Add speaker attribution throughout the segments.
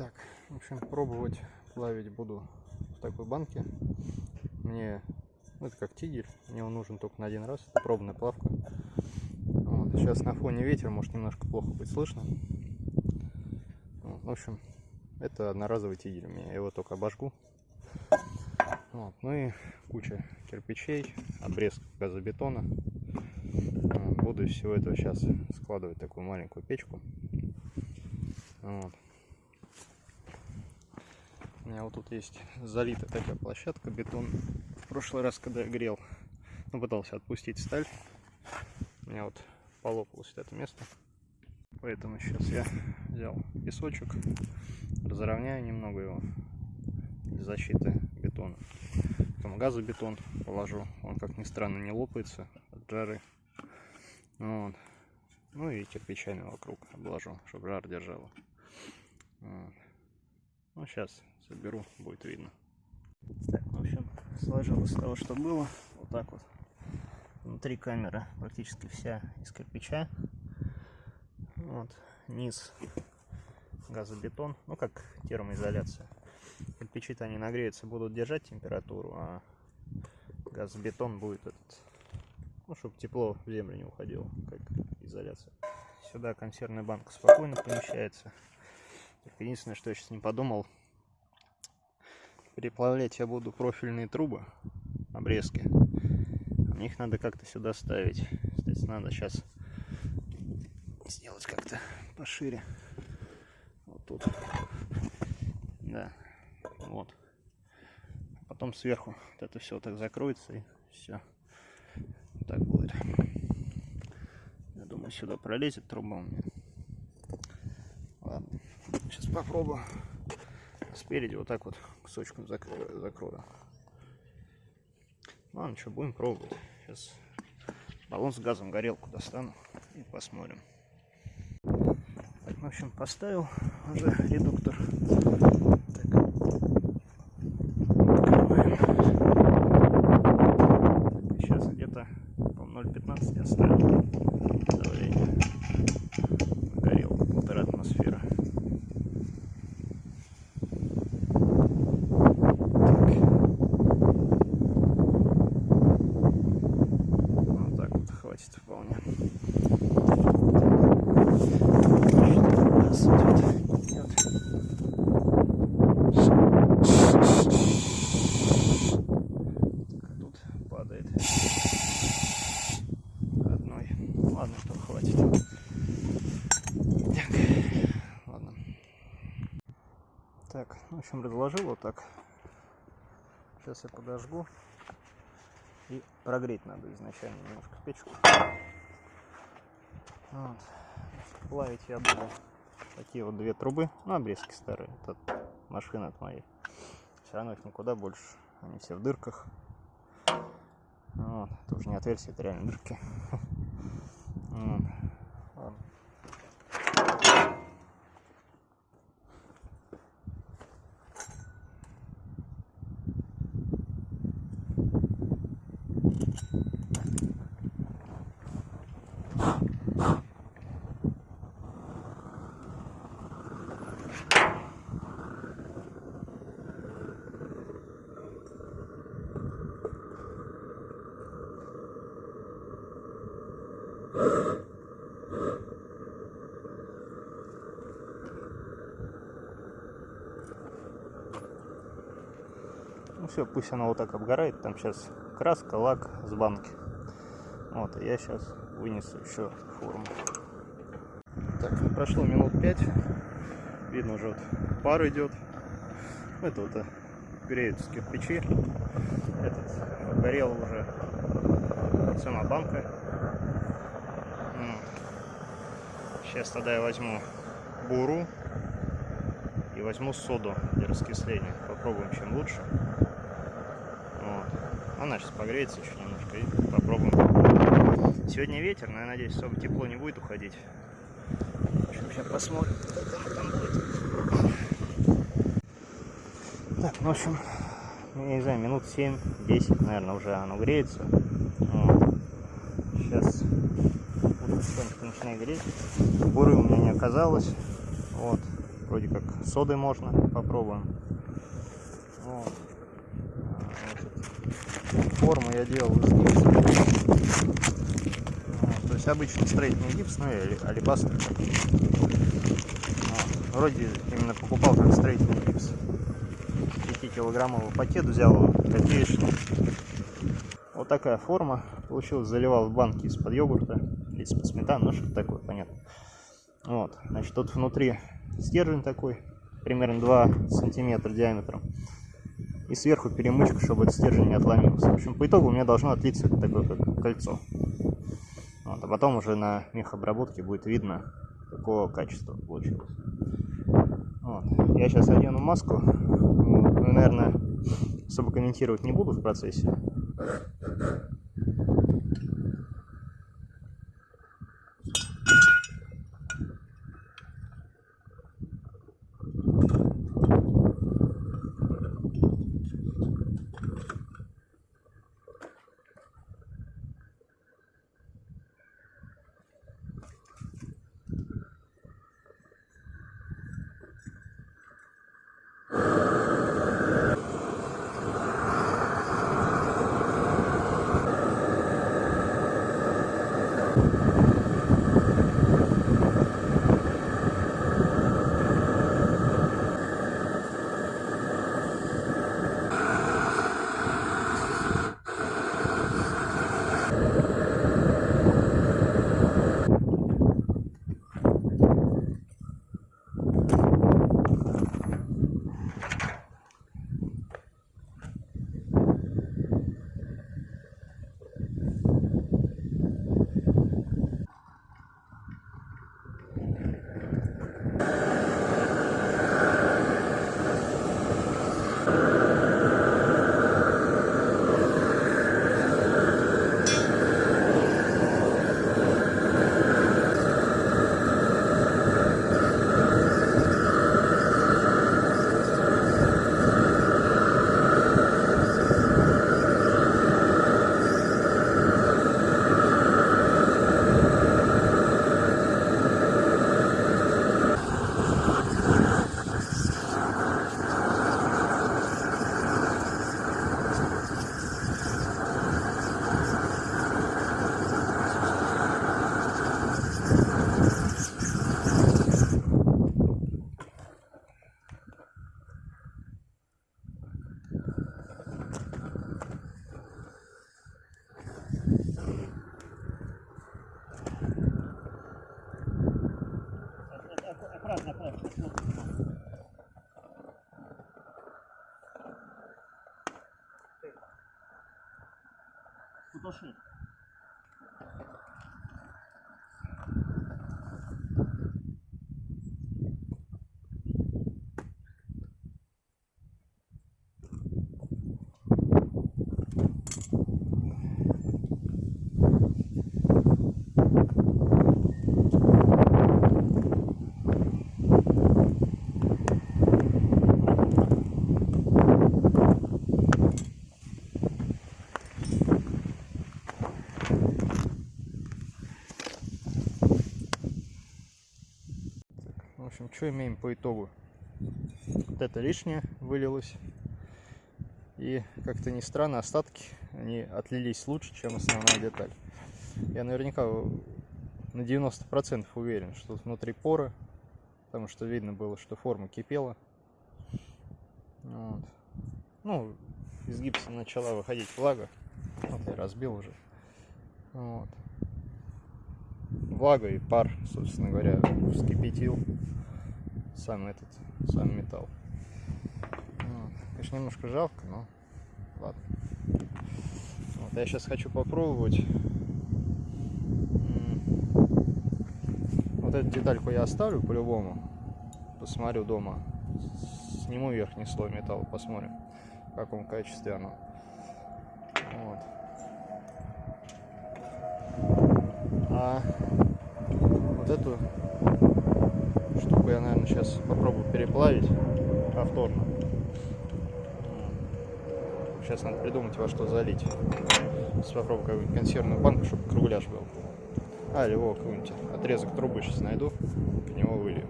Speaker 1: Так, в общем, пробовать плавить буду в такой банке. Мне, ну, это как тигель, мне он нужен только на один раз, это пробная плавка. Вот. Сейчас на фоне ветер, может немножко плохо быть слышно. Вот. В общем, это одноразовый тигель у меня, я его только обожгу. Вот. Ну и куча кирпичей, обрезка газобетона. Буду из всего этого сейчас складывать такую маленькую печку. Вот. У меня вот тут есть залитая такая площадка, бетон. В прошлый раз, когда я грел, ну, пытался отпустить сталь, у меня вот полопалось это место. Поэтому сейчас я взял песочек, разровняю немного его для защиты бетона. Потом газобетон положу, он, как ни странно, не лопается от жары. Вот. Ну и кирпичами вокруг обложу, чтобы жар держало. Вот. Ну, сейчас соберу, будет видно. Так, в общем, сложилось того, что было. Вот так вот. Внутри камера практически вся из кирпича. Вот, низ газобетон, ну как термоизоляция. Кирпичи-то они нагреются, будут держать температуру, а газобетон будет этот, ну, чтобы тепло в землю не уходило, как изоляция. Сюда консервная банка спокойно помещается. Единственное, что я сейчас не подумал, переплавлять я буду профильные трубы, обрезки. А их надо как-то сюда ставить. Кстати, надо сейчас сделать как-то пошире. Вот тут. Да. Вот. Потом сверху вот это все так закроется и все. Так будет. Я думаю, сюда пролезет труба у меня. Ладно. Сейчас попробую. Спереди вот так вот кусочком закрою. Ладно, что, будем пробовать. Сейчас баллон с газом, горелку достану и посмотрим. Так, в общем, поставил уже редуктор. Так. Сейчас где-то 0,15 оставил давление. Горелку полтора атмосфера. хватит вполне. Тут падает одной. Ладно, что хватит. Так, ладно. Так, в общем, разложил вот так. Сейчас я подожгу. И прогреть надо изначально немножко печку. Вот. Плавить я буду такие вот две трубы. Ну, обрезки старые. Это машина от моей. Все равно их никуда больше. Они все в дырках. Вот. Это уже не отверстие, это реально дырки. Вот. Все, пусть она вот так обгорает. Там сейчас краска, лак с банки. Вот, я сейчас вынесу еще форму. Так, ну, прошло минут 5. Видно уже вот пар идет. Это вот э, греются кирпичи. Этот горел уже сама банка. Сейчас тогда я возьму буру и возьму соду для раскисления. Попробуем, чем лучше. Она сейчас погреется еще немножко и попробуем. Сегодня ветер, но я надеюсь, особо тепло не будет уходить. Сейчас посмотрим, как там будет. Так, ну, в общем, я не знаю, минут 7-10, наверное, уже оно греется. Вот. Сейчас потихонечку начинает греть. Буры у меня не оказалось. Вот. Вроде как содой можно. Попробуем. Вот. Форму я делал из гипса. Вот, то есть обычный строительный гипс, ну или алибастер. Вот. Вроде именно покупал как строительный гипс. 5-килограммовый пакет взял копеечный. Вот такая форма получилась. Заливал в банки из-под йогурта, из-под сметаны, ну что такое, понятно. Вот, значит, тут внутри стержень такой, примерно 2 сантиметра диаметром. И сверху перемычка, чтобы этот стержень не отломился. В общем, по итогу у меня должно отлиться такое как кольцо. Вот, а потом уже на мехобработке будет видно, какого качества получилось. Вот. Я сейчас одену маску. Ну, наверное, особо комментировать не буду в процессе. 对，不都是。Что имеем по итогу? Вот это лишнее вылилось. И как-то не странно, остатки, они отлились лучше, чем основная деталь. Я наверняка на 90% уверен, что тут внутри поры, потому что видно было, что форма кипела. Вот. Ну, из гипса начала выходить влага. Вот я разбил уже. Вот. Влага и пар, собственно говоря, вскипятил сам этот, сам металл. Вот. Конечно, немножко жалко, но ладно. Вот, я сейчас хочу попробовать. Вот эту детальку я оставлю по-любому. Посмотрю дома. Сниму верхний слой металла, посмотрим, в каком качестве оно. Вот. А вот эту я, наверное, сейчас попробую переплавить повторно. Сейчас надо придумать, во что залить. Сейчас попробую какую-нибудь консервную банку, чтобы кругляш был. А, или его какой-нибудь отрезок трубы сейчас найду, в него вылью.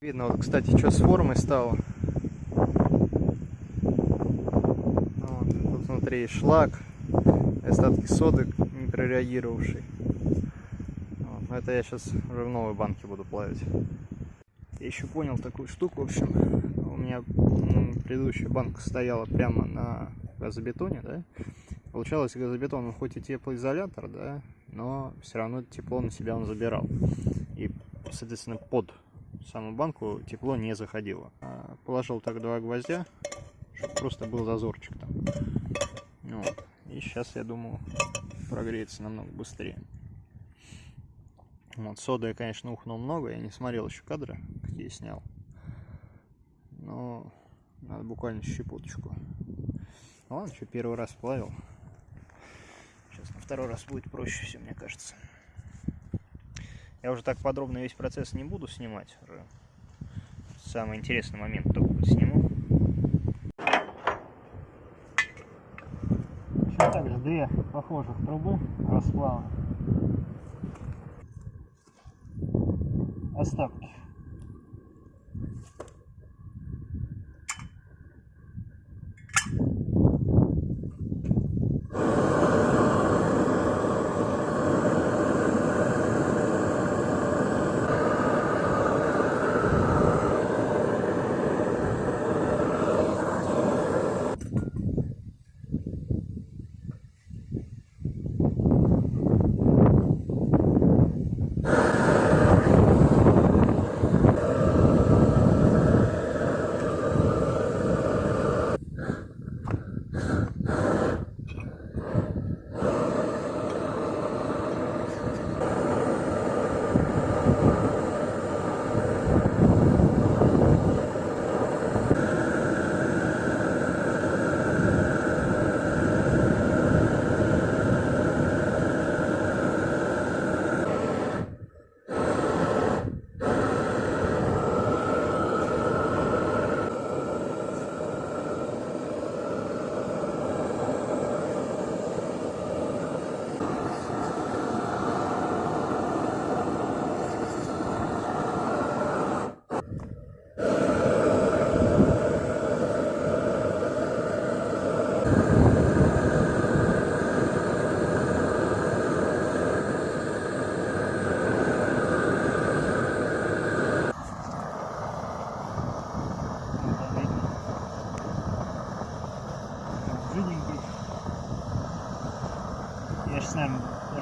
Speaker 1: Видно, вот, кстати, что с формой стало. Вот, тут внутри шлак, остатки соды не прореагировавший. Вот, но это я сейчас уже в новой банке буду плавить. Я еще понял такую штуку, в общем, у меня предыдущая банка стояла прямо на газобетоне, да, получалось газобетон, он хоть и теплоизолятор, да, но все равно тепло на себя он забирал. И, соответственно, под саму банку тепло не заходило. А положил так два гвоздя, чтобы просто был зазорчик там. Вот. И сейчас, я думаю, прогреется намного быстрее. Вот, соды я, конечно, ухнул много, я не смотрел еще кадры, какие снял. Но надо буквально щепоточку. Ладно, что первый раз плавил. Сейчас на второй раз будет проще все, мне кажется. Я уже так подробно весь процесс не буду снимать. Уже самый интересный момент только сниму. Еще также две похожих трубы расплава. Остатки.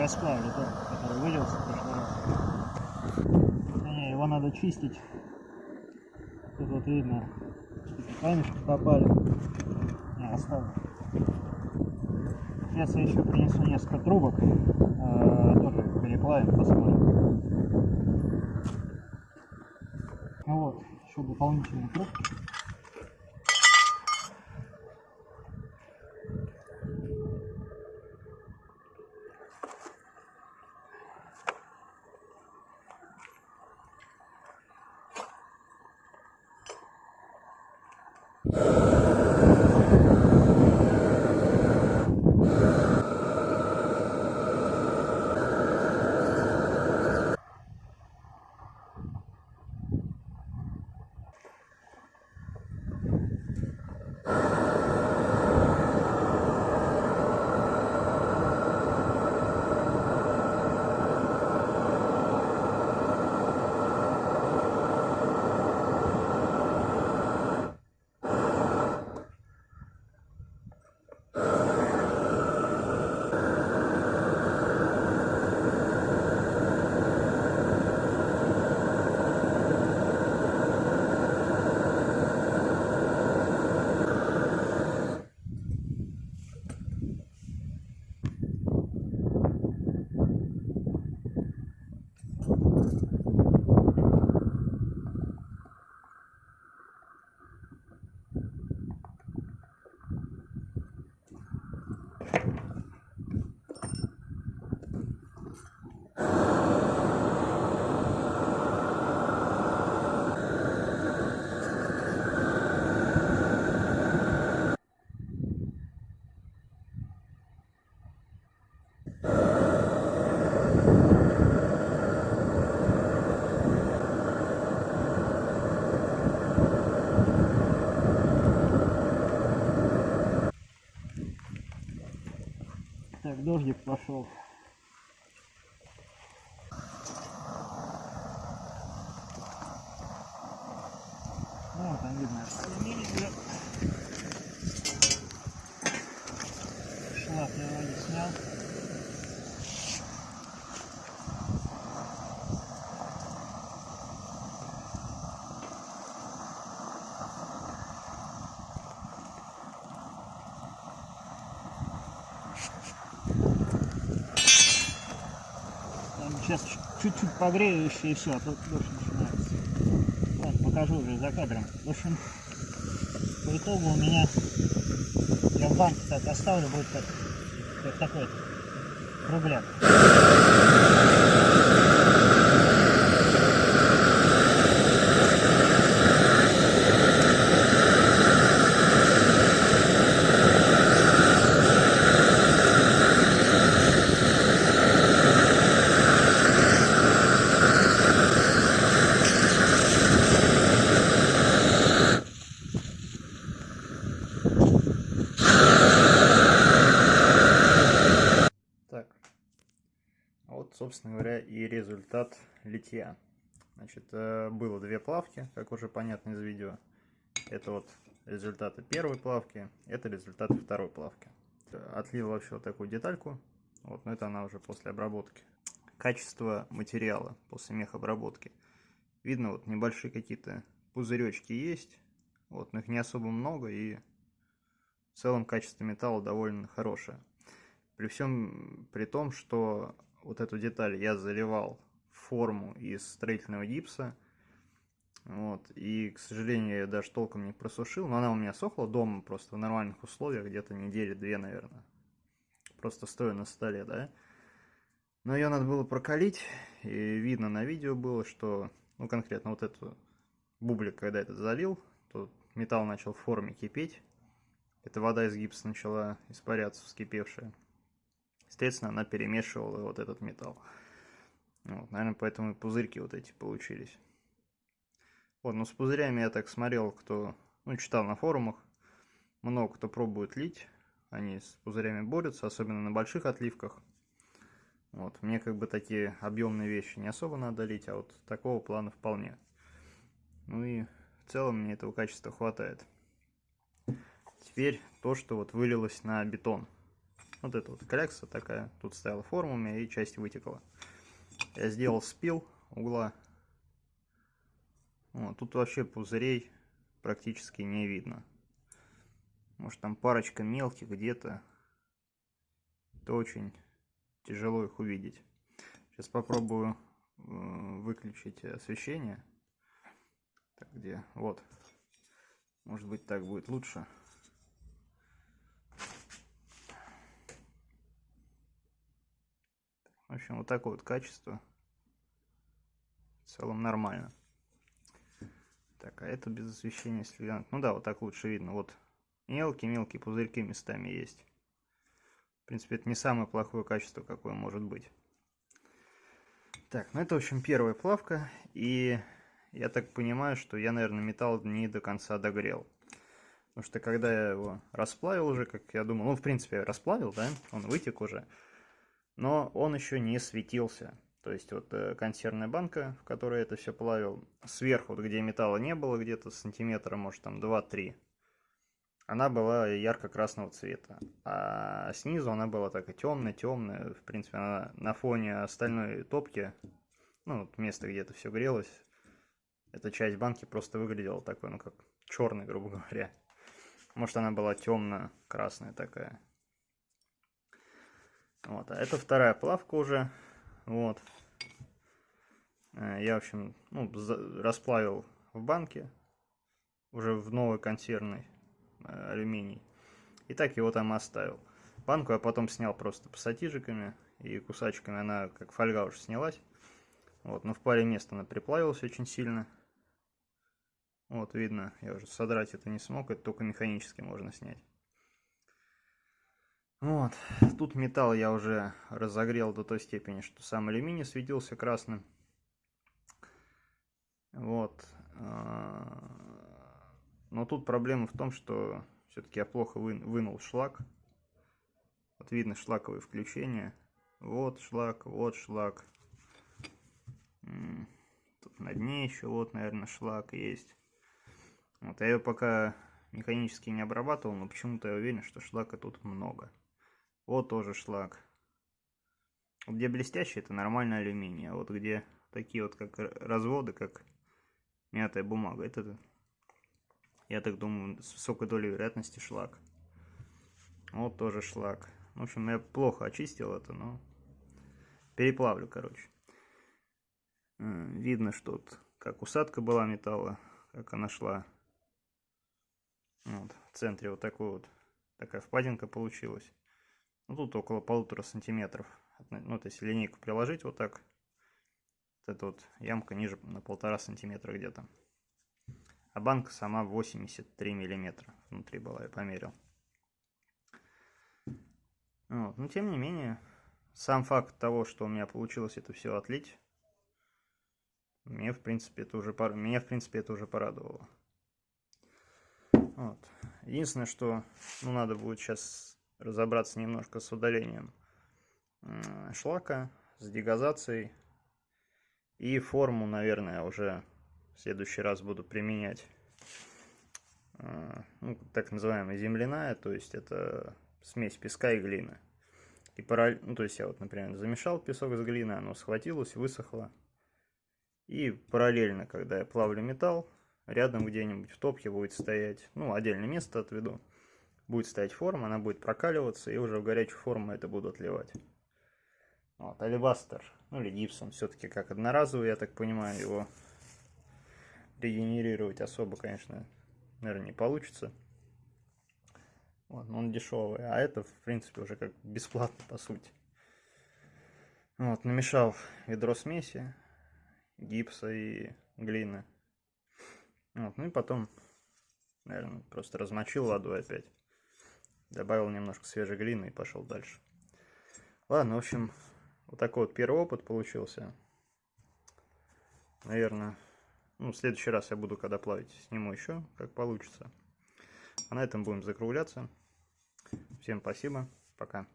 Speaker 1: Расплавлю тот, который вылился в прошлый раз. Не, его надо чистить. Тут вот видно, камешки попали. Не, оставлю. Сейчас я еще принесу несколько трубок. Э, тоже переплавим, посмотрим. Ну вот, еще дополнительные трубки.
Speaker 2: you дождик пошел. Ну, там видно алюминий уже. Шлак я его не снял. Сейчас чуть-чуть погрею еще и все, а то дождь начинается. Вот, покажу уже за кадром. В общем, по итогу у меня, я в банке так оставлю, будет как, как такой кругляк.
Speaker 1: Так, а вот, собственно говоря, и результат литья. Значит, э, было две плавки, как уже понятно из видео. Это вот результаты первой плавки, это результаты второй плавки. Отлил вообще вот такую детальку, вот, но это она уже после обработки. Качество материала после мехобработки. Видно, вот небольшие какие-то пузыречки есть, вот, но их не особо много, и в целом качество металла довольно хорошее. При всем при том, что вот эту деталь я заливал форму из строительного гипса. Вот, и, к сожалению, я даже толком не просушил, но она у меня сохла дома просто в нормальных условиях, где-то недели две, наверное. Просто стоя на столе, да. Но ее надо было прокалить, и видно на видео было, что, ну, конкретно вот эту бублик, когда этот залил, то металл начал в форме кипеть. Эта вода из гипса начала испаряться, вскипевшая. Естественно, она перемешивала вот этот металл. Вот, наверное, поэтому и пузырьки вот эти получились. Вот, ну с пузырями я так смотрел, кто, ну, читал на форумах. Много кто пробует лить. Они с пузырями борются, особенно на больших отливках. Вот, мне как бы такие объемные вещи не особо надо лить, а вот такого плана вполне. Ну и в целом мне этого качества хватает. Теперь то, что вот вылилось на бетон. Вот это вот клякса такая. Тут стояла форма у меня и часть вытекла. Я сделал спил угла. Вот, тут вообще пузырей практически не видно. Может там парочка мелких где-то. Это очень тяжело их увидеть. Сейчас попробую выключить освещение. Так, где? Вот. Может быть так будет лучше. В общем, вот такое вот качество. В целом нормально. Так, а это без освещения если Ну да, вот так лучше видно. Вот мелкие-мелкие пузырьки местами есть. В принципе, это не самое плохое качество, какое может быть. Так, ну это, в общем, первая плавка. И я так понимаю, что я, наверное, металл не до конца догрел. Потому что когда я его расплавил уже, как я думал, ну, в принципе, расплавил, да, он вытек уже но он еще не светился. То есть вот э, консервная банка, в которой это все плавил, сверху, вот где металла не было, где-то сантиметра, может там 2-3, она была ярко-красного цвета. А снизу она была такая темная-темная. В принципе, она на фоне остальной топки, ну, вот место, где это все грелось, эта часть банки просто выглядела такой, ну, как черный, грубо говоря. Может, она была темно-красная такая. Вот, а это вторая плавка уже. Вот. Э, я, в общем, ну, расплавил в банке. Уже в новый консервный э, алюминий. И так его там оставил. Банку я потом снял просто пассатижиками и кусачками. Она как фольга уже снялась. Вот, но в паре мест она приплавилась очень сильно. Вот, видно, я уже содрать это не смог, это только механически можно снять. Вот. Тут металл я уже разогрел до той степени, что сам алюминий светился красным. Вот. Но тут проблема в том, что все-таки я плохо вы, вынул шлак. Вот видно шлаковые включения. Вот шлак, вот шлак. Тут на дне еще вот, наверное, шлак есть. Вот, я ее пока механически не обрабатывал, но почему-то я уверен, что шлака тут много. Вот тоже шлак. Где блестящий, это нормальный алюминий. А вот где такие вот как разводы, как мятая бумага, это, я так думаю, с высокой долей вероятности шлак. Вот тоже шлак. В общем, я плохо очистил это, но переплавлю, короче. Видно, что тут как усадка была металла, как она шла. Вот, в центре вот такой вот такая впадинка получилась. Ну, тут около полутора сантиметров. Ну, вот если линейку приложить вот так, вот эта вот ямка ниже на полтора сантиметра где-то. А банка сама 83 миллиметра внутри была, я померил. Вот. Но тем не менее, сам факт того, что у меня получилось это все отлить, мне в принципе это уже пор... меня в принципе это уже порадовало. Вот. Единственное, что ну, надо будет сейчас разобраться немножко с удалением шлака, с дегазацией. И форму, наверное, уже в следующий раз буду применять. А, ну, так называемая земляная, то есть это смесь песка и глины. И параллель, ну, то есть я вот, например, замешал песок с глиной, оно схватилось, высохло. И параллельно, когда я плавлю металл, рядом где-нибудь в топке будет стоять, ну, отдельное место отведу, будет стоять форма, она будет прокаливаться, и уже в горячую форму это буду отливать. Вот, алибастер, ну или гипсом, все-таки как одноразовый, я так понимаю, его регенерировать особо, конечно, наверное, не получится. Вот, но он дешевый, а это, в принципе, уже как бесплатно, по сути. Вот, намешал ведро смеси, гипса и глины. Вот, ну и потом, наверное, просто размочил водой опять. Добавил немножко свежей глины и пошел дальше. Ладно, в общем, вот такой вот первый опыт получился. Наверное, ну, в следующий раз я буду, когда плавить, сниму еще, как получится. А на этом будем закругляться. Всем спасибо. Пока.